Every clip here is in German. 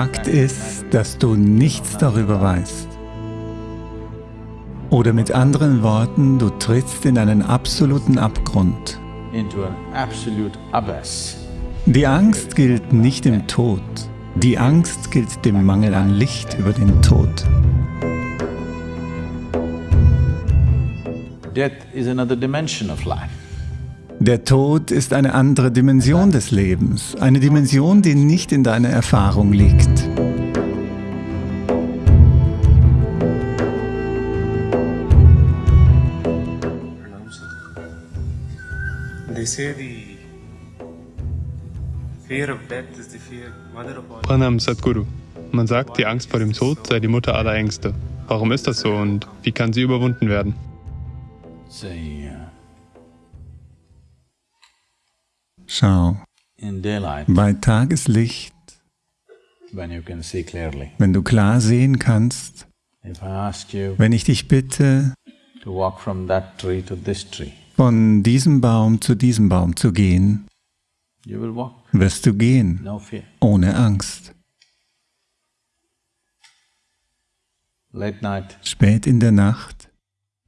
Fakt ist, dass du nichts darüber weißt. Oder mit anderen Worten, du trittst in einen absoluten Abgrund. Die Angst gilt nicht dem Tod. Die Angst gilt dem Mangel an Licht über den Tod. Der Tod ist eine andere Dimension des Lebens, eine Dimension, die nicht in deiner Erfahrung liegt. Pranam Sadhguru. Man sagt, die Angst vor dem Tod sei die Mutter aller Ängste. Warum ist das so und wie kann sie überwunden werden? Schau, bei Tageslicht, wenn du klar sehen kannst, wenn ich dich bitte, von diesem Baum zu diesem Baum zu gehen, wirst du gehen, ohne Angst. Spät in der Nacht,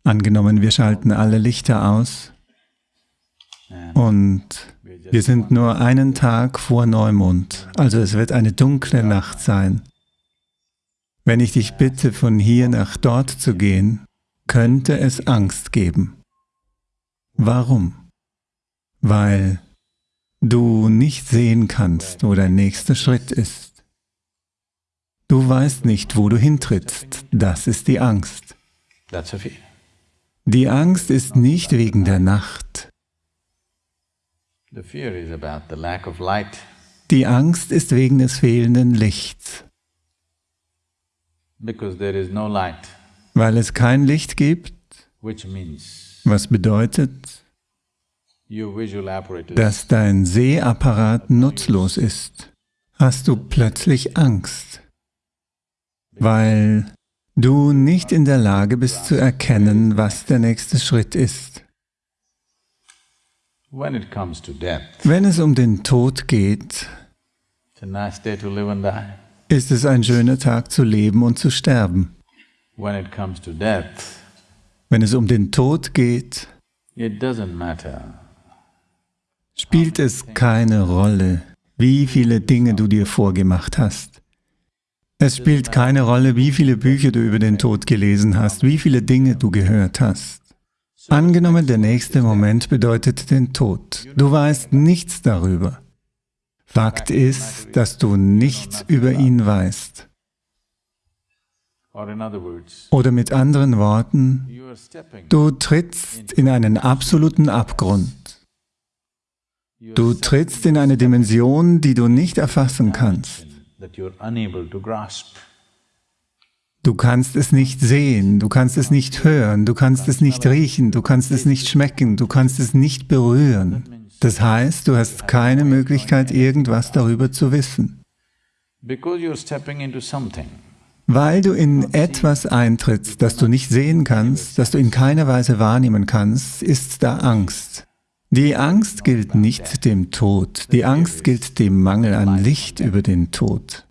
angenommen wir schalten alle Lichter aus. Und wir sind nur einen Tag vor Neumond, also es wird eine dunkle Nacht sein. Wenn ich dich bitte, von hier nach dort zu gehen, könnte es Angst geben. Warum? Weil du nicht sehen kannst, wo dein nächster Schritt ist. Du weißt nicht, wo du hintrittst. Das ist die Angst. Die Angst ist nicht wegen der Nacht. Die Angst ist wegen des fehlenden Lichts. Weil es kein Licht gibt, was bedeutet, dass dein Sehapparat nutzlos ist, hast du plötzlich Angst, weil du nicht in der Lage bist zu erkennen, was der nächste Schritt ist. Wenn es um den Tod geht, ist es ein schöner Tag zu leben und zu sterben. Wenn es um den Tod geht, spielt es keine Rolle, wie viele Dinge du dir vorgemacht hast. Es spielt keine Rolle, wie viele Bücher du über den Tod gelesen hast, wie viele Dinge du gehört hast. Angenommen, der nächste Moment bedeutet den Tod. Du weißt nichts darüber. Fakt ist, dass du nichts über ihn weißt. Oder mit anderen Worten, du trittst in einen absoluten Abgrund. Du trittst in eine Dimension, die du nicht erfassen kannst. Du kannst es nicht sehen, du kannst es nicht hören, du kannst es nicht riechen, du kannst es nicht schmecken, du kannst es nicht berühren. Das heißt, du hast keine Möglichkeit, irgendwas darüber zu wissen. Weil du in etwas eintrittst, das du nicht sehen kannst, das du in keiner Weise wahrnehmen kannst, ist da Angst. Die Angst gilt nicht dem Tod, die Angst gilt dem Mangel an Licht über den Tod.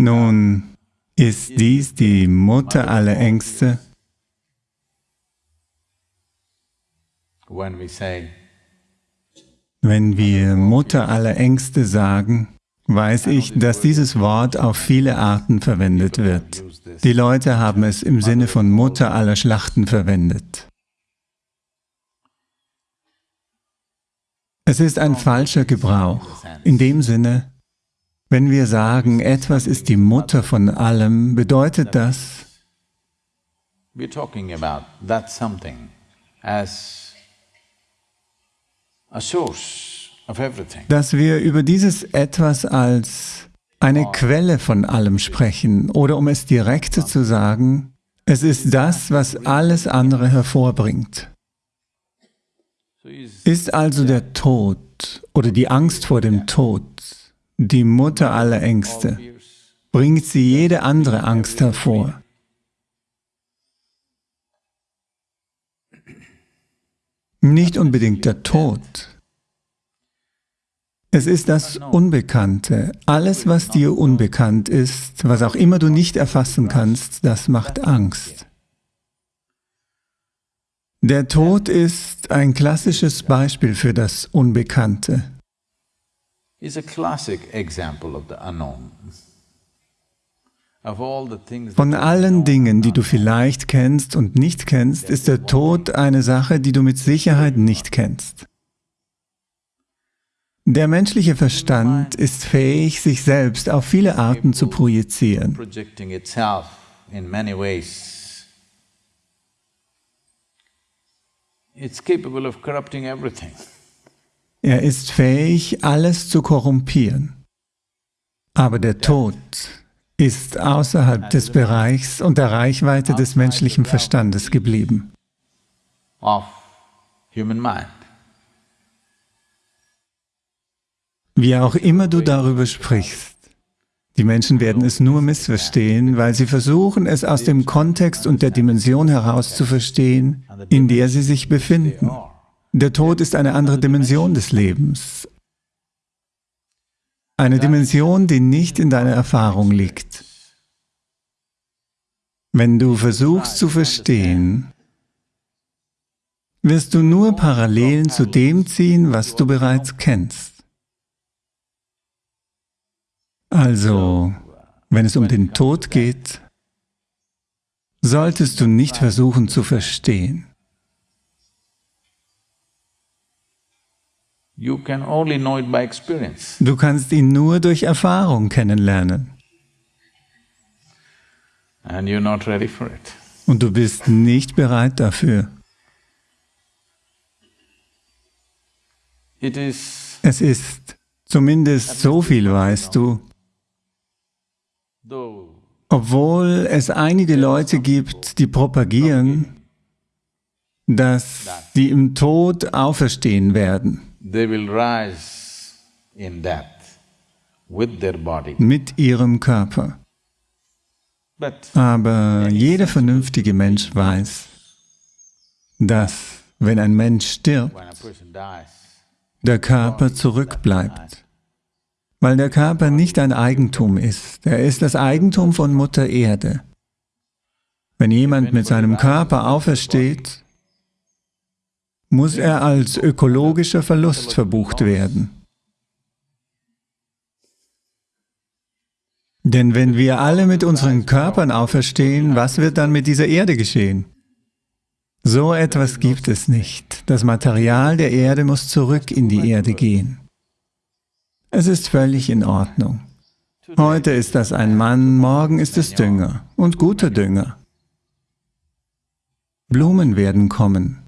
Nun, ist dies die Mutter aller Ängste? Wenn wir Mutter aller Ängste sagen, weiß ich, dass dieses Wort auf viele Arten verwendet wird. Die Leute haben es im Sinne von Mutter aller Schlachten verwendet. Es ist ein falscher Gebrauch. In dem Sinne, wenn wir sagen, etwas ist die Mutter von allem, bedeutet das, a source dass wir über dieses Etwas als eine Quelle von allem sprechen oder um es direkter zu sagen, es ist das, was alles andere hervorbringt. Ist also der Tod oder die Angst vor dem Tod die Mutter aller Ängste, bringt sie jede andere Angst hervor. Nicht unbedingt der Tod, Es ist das Unbekannte. Alles, was dir unbekannt ist, was auch immer du nicht erfassen kannst, das macht Angst. Der Tod ist ein klassisches Beispiel für das Unbekannte. Von allen Dingen, die du vielleicht kennst und nicht kennst, ist der Tod eine Sache, die du mit Sicherheit nicht kennst. Der menschliche Verstand ist fähig, sich selbst auf viele Arten zu projizieren. Er ist fähig, alles zu korrumpieren. Aber der Tod ist außerhalb des Bereichs und der Reichweite des menschlichen Verstandes geblieben. Wie auch immer du darüber sprichst, die Menschen werden es nur missverstehen, weil sie versuchen, es aus dem Kontext und der Dimension heraus zu verstehen, in der sie sich befinden. Der Tod ist eine andere Dimension des Lebens. Eine Dimension, die nicht in deiner Erfahrung liegt. Wenn du versuchst zu verstehen, wirst du nur Parallelen zu dem ziehen, was du bereits kennst. Also, wenn es um den Tod geht, solltest du nicht versuchen zu verstehen. Du kannst ihn nur durch Erfahrung kennenlernen. Und du bist nicht bereit dafür. Es ist, zumindest so viel weißt du, obwohl es einige Leute gibt, die propagieren, dass sie im Tod auferstehen werden. Mit ihrem Körper. Aber jeder vernünftige Mensch weiß, dass, wenn ein Mensch stirbt, der Körper zurückbleibt weil der Körper nicht ein Eigentum ist. Er ist das Eigentum von Mutter Erde. Wenn jemand mit seinem Körper aufersteht, muss er als ökologischer Verlust verbucht werden. Denn wenn wir alle mit unseren Körpern auferstehen, was wird dann mit dieser Erde geschehen? So etwas gibt es nicht. Das Material der Erde muss zurück in die Erde gehen. Es ist völlig in Ordnung. Heute ist das ein Mann, morgen ist es Dünger und guter Dünger. Blumen werden kommen.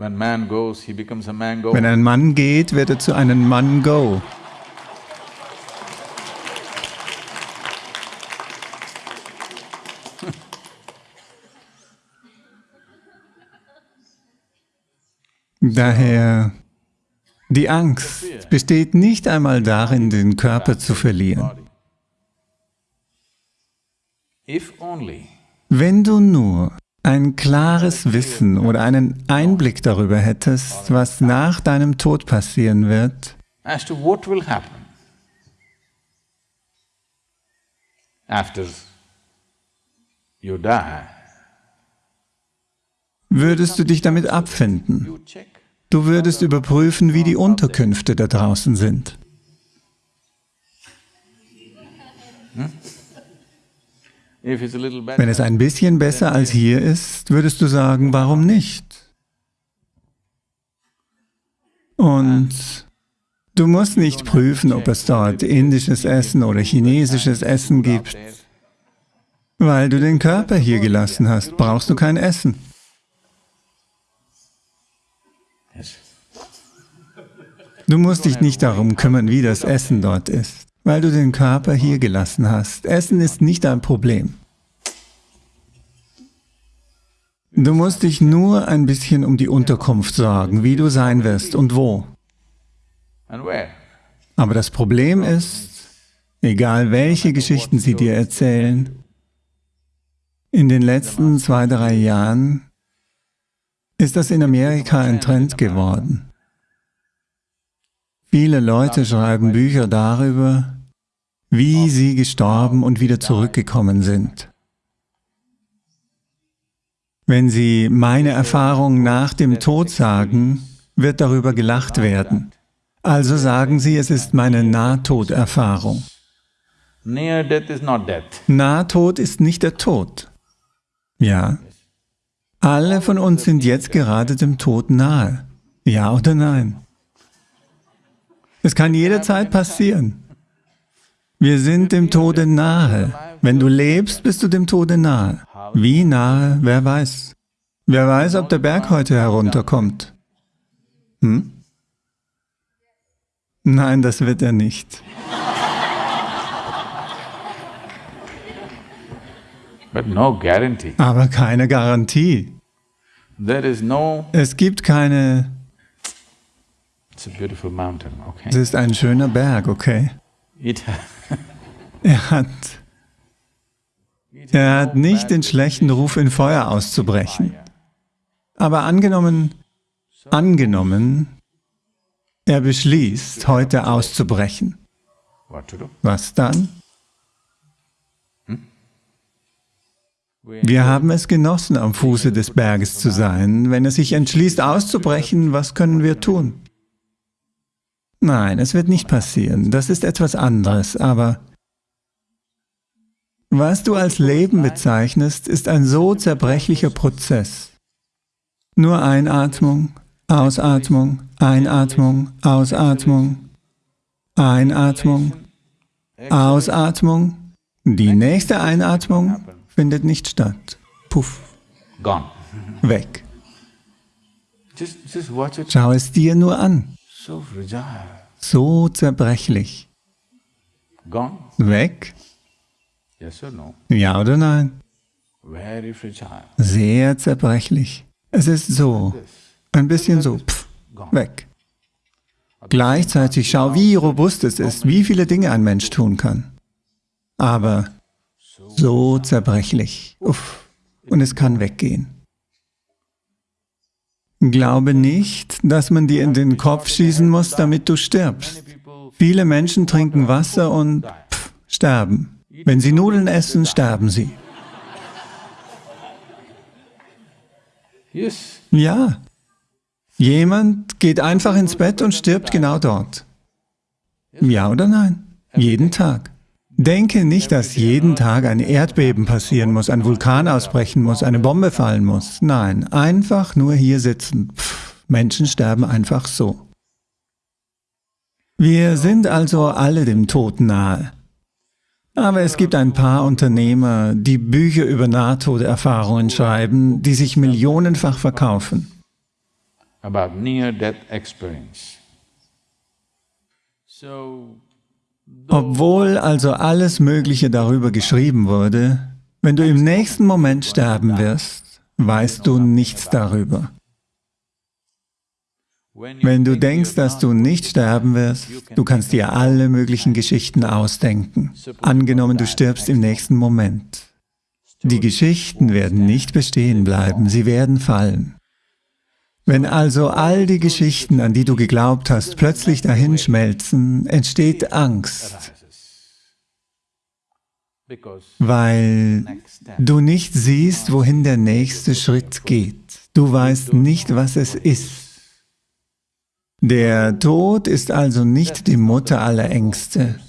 Wenn ein Mann geht, wird er zu einem Mango. Daher die Angst besteht nicht einmal darin, den Körper zu verlieren. Wenn du nur ein klares Wissen oder einen Einblick darüber hättest, was nach deinem Tod passieren wird, würdest du dich damit abfinden. Du würdest überprüfen, wie die Unterkünfte da draußen sind. Wenn es ein bisschen besser als hier ist, würdest du sagen, warum nicht? Und du musst nicht prüfen, ob es dort indisches Essen oder chinesisches Essen gibt. Weil du den Körper hier gelassen hast, brauchst du kein Essen. Du musst dich nicht darum kümmern, wie das Essen dort ist, weil du den Körper hier gelassen hast. Essen ist nicht ein Problem. Du musst dich nur ein bisschen um die Unterkunft sorgen, wie du sein wirst und wo. Aber das Problem ist, egal welche Geschichten sie dir erzählen, in den letzten zwei, drei Jahren ist das in Amerika ein Trend geworden. Viele Leute schreiben Bücher darüber, wie sie gestorben und wieder zurückgekommen sind. Wenn sie meine Erfahrung nach dem Tod sagen, wird darüber gelacht werden. Also sagen sie, es ist meine Nahtoderfahrung. Nahtod ist nicht der Tod. Ja. Alle von uns sind jetzt gerade dem Tod nahe. Ja oder nein? Es kann jederzeit passieren. Wir sind dem Tode nahe. Wenn du lebst, bist du dem Tode nahe. Wie nahe, wer weiß. Wer weiß, ob der Berg heute herunterkommt. Hm? Nein, das wird er nicht. Aber keine Garantie. Es gibt keine es ist ein schöner Berg, okay? Er hat, er hat nicht den schlechten Ruf, in Feuer auszubrechen. Aber angenommen, angenommen, er beschließt, heute auszubrechen. Was dann? Wir haben es genossen, am Fuße des Berges zu sein. Wenn er sich entschließt, auszubrechen, was können wir tun? Nein, es wird nicht passieren. Das ist etwas anderes, aber was du als Leben bezeichnest, ist ein so zerbrechlicher Prozess. Nur Einatmung, Ausatmung, Einatmung, Ausatmung, Einatmung, Ausatmung. Die nächste Einatmung findet nicht statt. Puff. Weg. Schau es dir nur an. So zerbrechlich. Weg? Ja oder nein? Sehr zerbrechlich. Es ist so, ein bisschen so, pff, weg. Gleichzeitig schau, wie robust es ist, wie viele Dinge ein Mensch tun kann. Aber so zerbrechlich. Uff. Und es kann weggehen. Glaube nicht, dass man dir in den Kopf schießen muss, damit du stirbst. Viele Menschen trinken Wasser und pff, sterben. Wenn sie Nudeln essen, sterben sie. Ja. Jemand geht einfach ins Bett und stirbt genau dort. Ja oder nein? Jeden Tag. Denke nicht, dass jeden Tag ein Erdbeben passieren muss, ein Vulkan ausbrechen muss, eine Bombe fallen muss. Nein, einfach nur hier sitzen. Pff, Menschen sterben einfach so. Wir sind also alle dem Tod nahe. Aber es gibt ein paar Unternehmer, die Bücher über Nahtoderfahrungen schreiben, die sich millionenfach verkaufen. About near-death experience. So obwohl also alles Mögliche darüber geschrieben wurde, wenn du im nächsten Moment sterben wirst, weißt du nichts darüber. Wenn du denkst, dass du nicht sterben wirst, du kannst dir alle möglichen Geschichten ausdenken. Angenommen, du stirbst im nächsten Moment. Die Geschichten werden nicht bestehen bleiben, sie werden fallen. Wenn also all die Geschichten, an die du geglaubt hast, plötzlich dahinschmelzen, entsteht Angst, weil du nicht siehst, wohin der nächste Schritt geht. Du weißt nicht, was es ist. Der Tod ist also nicht die Mutter aller Ängste.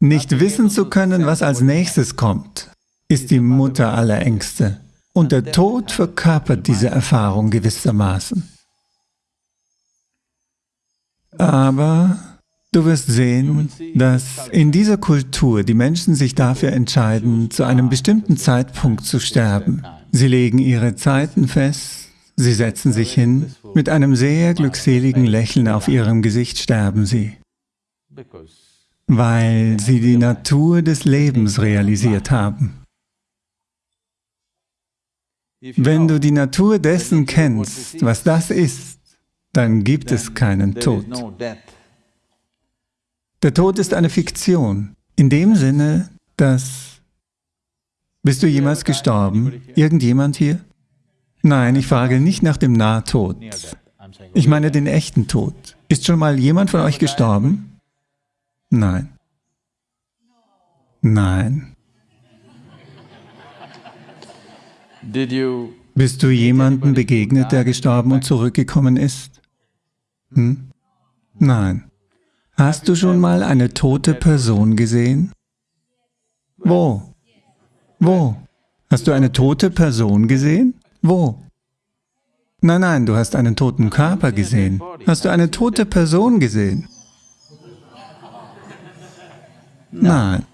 Nicht wissen zu können, was als nächstes kommt, ist die Mutter aller Ängste. Und der Tod verkörpert diese Erfahrung gewissermaßen. Aber du wirst sehen, dass in dieser Kultur die Menschen sich dafür entscheiden, zu einem bestimmten Zeitpunkt zu sterben. Sie legen ihre Zeiten fest, Sie setzen sich hin, mit einem sehr glückseligen Lächeln auf ihrem Gesicht sterben sie, weil sie die Natur des Lebens realisiert haben. Wenn du die Natur dessen kennst, was das ist, dann gibt es keinen Tod. Der Tod ist eine Fiktion, in dem Sinne, dass... Bist du jemals gestorben? Irgendjemand hier? Nein, ich frage nicht nach dem Nahtod. Ich meine den echten Tod. Ist schon mal jemand von euch gestorben? Nein. Nein. Bist du jemandem begegnet, der gestorben und zurückgekommen ist? Hm? Nein. Hast du schon mal eine tote Person gesehen? Wo? Wo? Hast du eine tote Person gesehen? Wo? Nein, nein, du hast einen toten Körper gesehen. Hast du eine tote Person gesehen? Nein.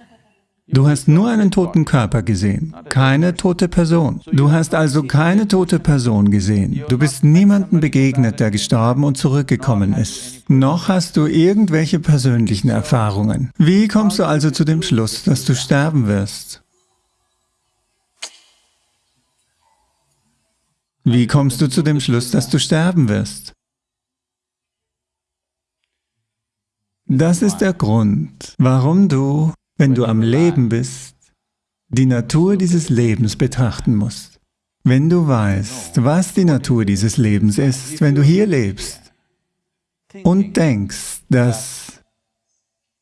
Du hast nur einen toten Körper gesehen, keine tote Person. Du hast also keine tote Person gesehen. Du bist niemandem begegnet, der gestorben und zurückgekommen ist. Noch hast du irgendwelche persönlichen Erfahrungen. Wie kommst du also zu dem Schluss, dass du sterben wirst? Wie kommst du zu dem Schluss, dass du sterben wirst? Das ist der Grund, warum du, wenn du am Leben bist, die Natur dieses Lebens betrachten musst. Wenn du weißt, was die Natur dieses Lebens ist, wenn du hier lebst und denkst, dass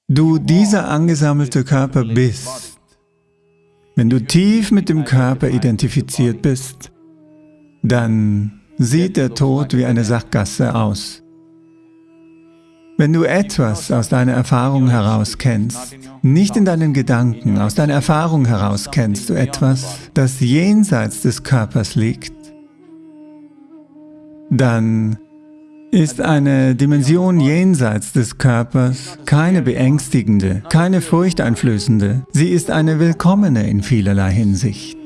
du dieser angesammelte Körper bist, wenn du tief mit dem Körper identifiziert bist, dann sieht der Tod wie eine Sackgasse aus. Wenn du etwas aus deiner Erfahrung heraus kennst, nicht in deinen Gedanken, aus deiner Erfahrung heraus kennst du etwas, das jenseits des Körpers liegt, dann ist eine Dimension jenseits des Körpers keine beängstigende, keine furchteinflößende, sie ist eine willkommene in vielerlei Hinsicht.